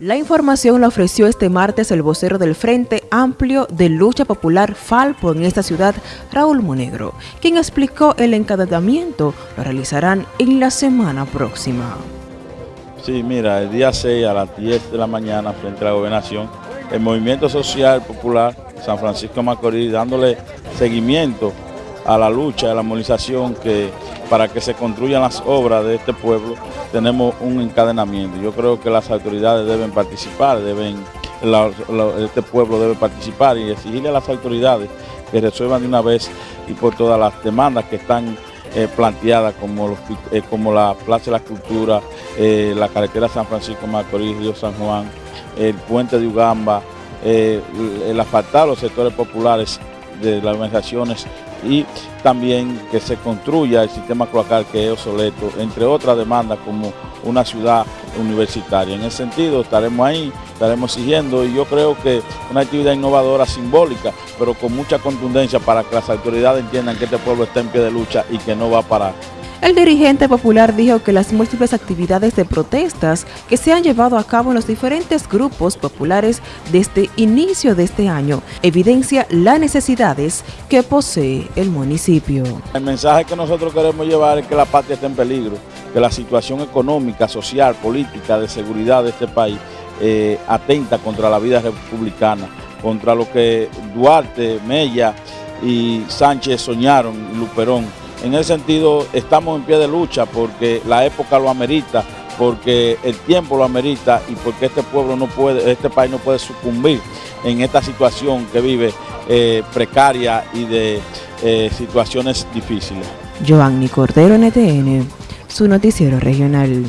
La información la ofreció este martes el vocero del Frente Amplio de Lucha Popular Falpo en esta ciudad, Raúl Monegro, quien explicó el encadenamiento lo realizarán en la semana próxima. Sí, mira, el día 6 a las 10 de la mañana frente a la gobernación, el Movimiento Social Popular San Francisco Macorís dándole seguimiento a la lucha, a la movilización que para que se construyan las obras de este pueblo, tenemos un encadenamiento. Yo creo que las autoridades deben participar, deben, este pueblo debe participar y exigirle a las autoridades que resuelvan de una vez y por todas las demandas que están eh, planteadas como, eh, como la Plaza de la Cultura, eh, la carretera San Francisco Macorís, Río San Juan, el puente de Ugamba, el asfaltar los sectores populares de las organizaciones y también que se construya el sistema cloacal que es obsoleto, entre otras demandas como una ciudad universitaria. En ese sentido estaremos ahí, estaremos exigiendo y yo creo que una actividad innovadora, simbólica, pero con mucha contundencia para que las autoridades entiendan que este pueblo está en pie de lucha y que no va a parar. El dirigente popular dijo que las múltiples actividades de protestas que se han llevado a cabo en los diferentes grupos populares desde inicio de este año evidencia las necesidades que posee el municipio. El mensaje que nosotros queremos llevar es que la patria está en peligro, que la situación económica, social, política, de seguridad de este país eh, atenta contra la vida republicana, contra lo que Duarte, Mella y Sánchez soñaron, Luperón, en ese sentido, estamos en pie de lucha porque la época lo amerita, porque el tiempo lo amerita y porque este pueblo no puede, este país no puede sucumbir en esta situación que vive eh, precaria y de eh, situaciones difíciles. Giovanni Cordero, NTN, su noticiero regional.